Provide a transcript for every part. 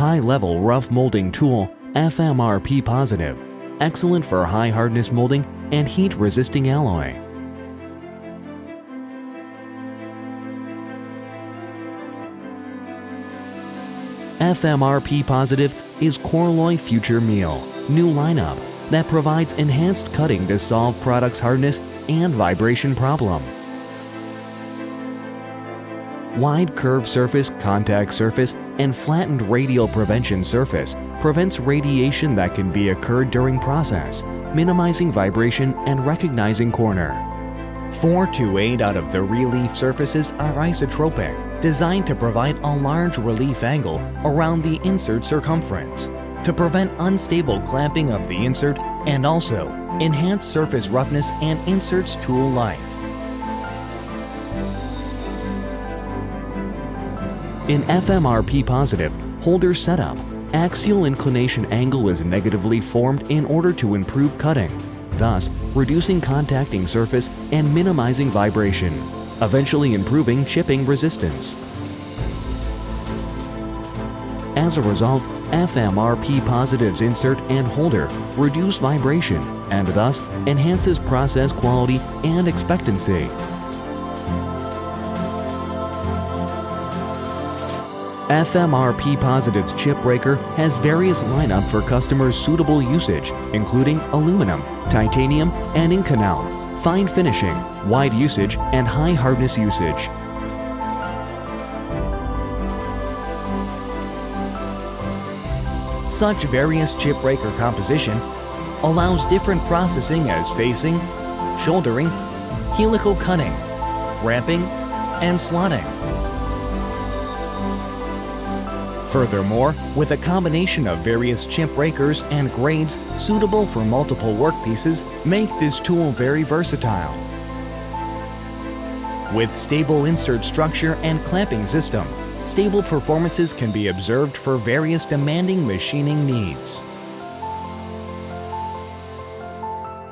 High-level rough molding tool FMRP positive. Excellent for high hardness molding and heat-resisting alloy. FMRP Positive is Korloy Future Mill, new lineup that provides enhanced cutting to solve product's hardness and vibration problem. Wide curved surface, contact surface, and flattened radial prevention surface prevents radiation that can be occurred during process, minimizing vibration and recognizing corner. Four to eight out of the relief surfaces are isotropic, designed to provide a large relief angle around the insert circumference to prevent unstable clamping of the insert and also enhance surface roughness and insert's tool life. In FMRP positive holder setup, axial inclination angle is negatively formed in order to improve cutting, thus reducing contacting surface and minimizing vibration, eventually improving chipping resistance. As a result, FMRP Positive's insert and holder reduce vibration and thus enhances process quality and expectancy. FMRP Positive's chip breaker has various lineup for customers' suitable usage, including aluminum, titanium, and Inconel, fine finishing, wide usage, and high hardness usage. Such various chip breaker composition allows different processing as facing, shouldering, helical cutting, ramping, and slotting. Furthermore, with a combination of various chip breakers and grades suitable for multiple workpieces make this tool very versatile. With stable insert structure and clamping system, stable performances can be observed for various demanding machining needs.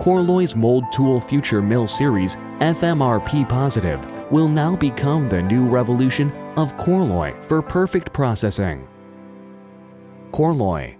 Korloy's Mold Tool Future Mill Series FMRP Positive will now become the new revolution of Korloy for perfect processing. Korloy